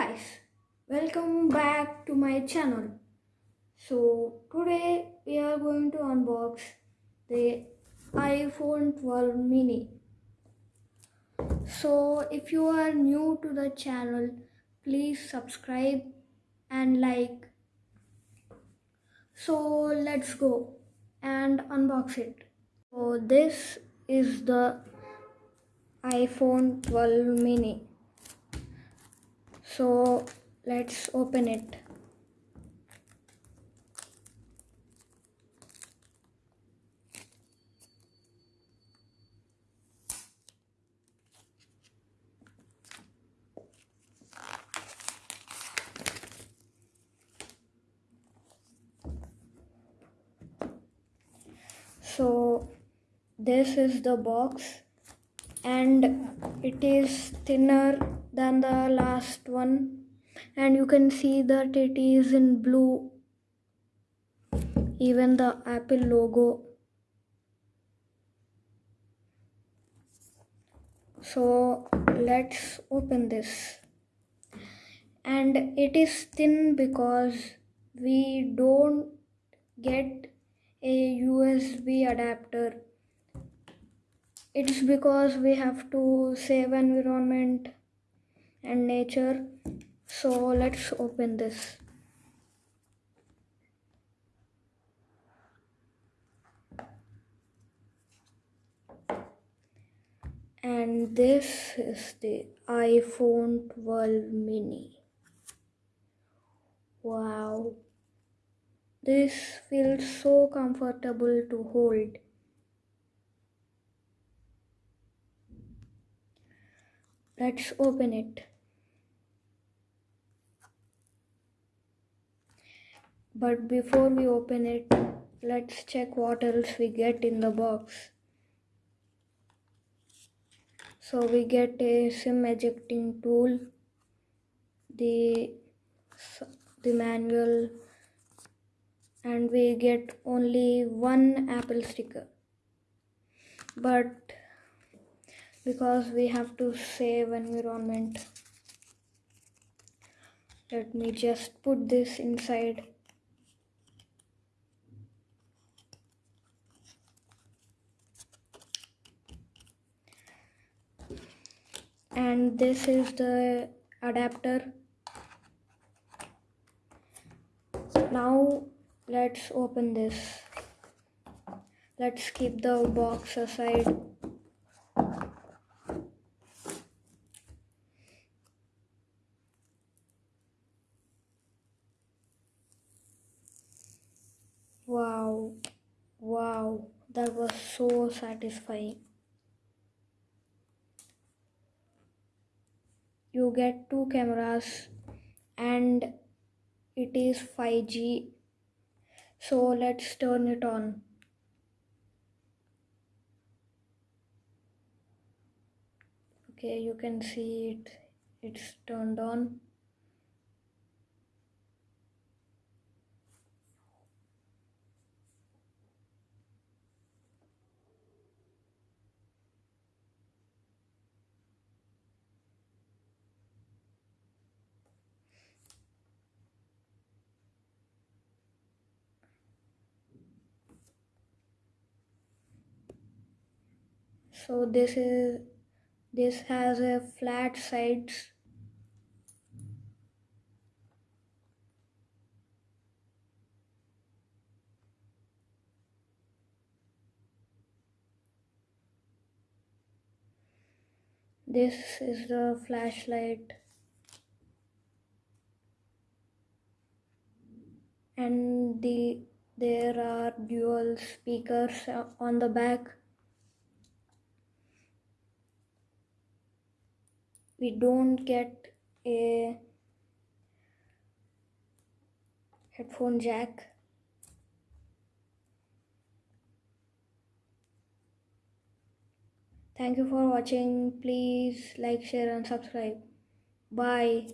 guys, welcome back to my channel. So today we are going to unbox the iPhone 12 mini. So if you are new to the channel, please subscribe and like. So let's go and unbox it. So this is the iPhone 12 mini. So let's open it. So this is the box and it is thinner than the last one. And you can see that it is in blue even the apple logo. So let's open this. And it is thin because we don't get a USB adapter it's because we have to save environment and nature. So let's open this. And this is the iphone 12 mini. Wow. This feels so comfortable to hold let's open it. But before we open it let's check what else we get in the box. So we get a sim ejecting tool the the manual and we get only one apple sticker. But because we have to save environment. Let me just put this inside. And this is the adapter. Now let's open this. Let's keep the box aside wow wow that was so satisfying. You get two cameras and it is 5G so let's turn it on. Okay you can see it. It's turned on so this is this has a flat sides. This is the flashlight. And the there are dual speakers on the back we don't get a headphone jack. Thank you for watching. Please like share and subscribe. Bye